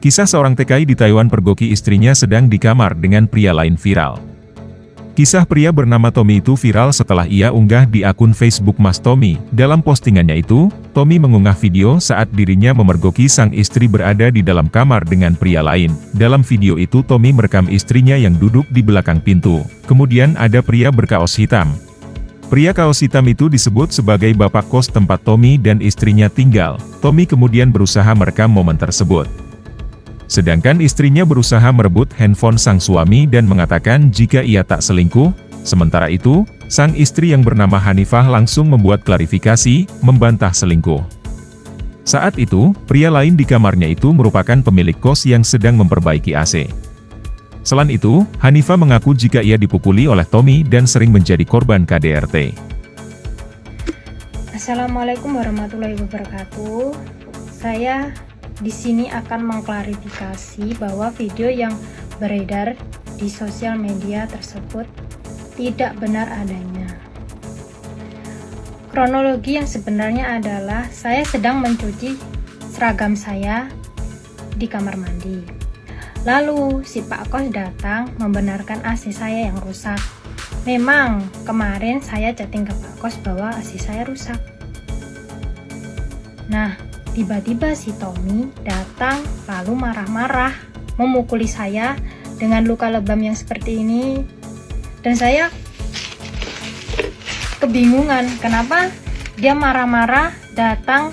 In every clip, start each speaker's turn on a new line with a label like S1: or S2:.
S1: Kisah seorang TKI di Taiwan pergoki istrinya sedang di kamar dengan pria lain viral. Kisah pria bernama Tommy itu viral setelah ia unggah di akun Facebook Mas Tommy. Dalam postingannya itu, Tommy mengunggah video saat dirinya memergoki sang istri berada di dalam kamar dengan pria lain. Dalam video itu Tommy merekam istrinya yang duduk di belakang pintu. Kemudian ada pria berkaos hitam. Pria kaos hitam itu disebut sebagai bapak kos tempat Tommy dan istrinya tinggal. Tommy kemudian berusaha merekam momen tersebut. Sedangkan istrinya berusaha merebut handphone sang suami dan mengatakan jika ia tak selingkuh, sementara itu, sang istri yang bernama Hanifah langsung membuat klarifikasi, membantah selingkuh. Saat itu, pria lain di kamarnya itu merupakan pemilik kos yang sedang memperbaiki AC. Selain itu, Hanifah mengaku jika ia dipukuli oleh Tommy dan sering menjadi korban KDRT.
S2: Assalamualaikum warahmatullahi wabarakatuh. Saya di sini akan mengklarifikasi bahwa video yang beredar di sosial media tersebut tidak benar adanya. Kronologi yang sebenarnya adalah saya sedang mencuci seragam saya di kamar mandi. Lalu si Pak Kos datang membenarkan AC saya yang rusak. Memang kemarin saya chatting ke Pak Kos bahwa AC saya rusak. Nah, Tiba-tiba si Tommy datang lalu marah-marah memukuli saya dengan luka lebam yang seperti ini. Dan saya kebingungan kenapa dia marah-marah datang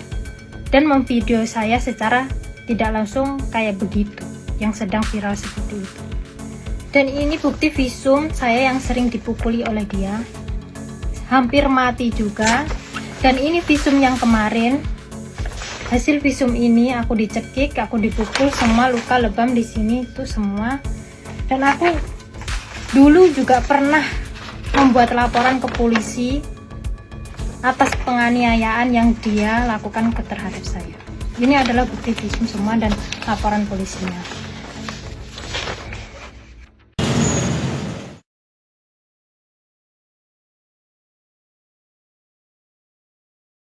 S2: dan memvideo saya secara tidak langsung kayak begitu yang sedang viral seperti itu. Dan ini bukti visum saya yang sering dipukuli oleh dia. Hampir mati juga. Dan ini visum yang kemarin hasil visum ini aku dicekik aku dipukul semua luka lebam di sini itu semua. Dan aku dulu juga pernah membuat laporan ke polisi atas penganiayaan yang dia lakukan terhadap saya. Ini adalah bukti visum semua dan laporan polisinya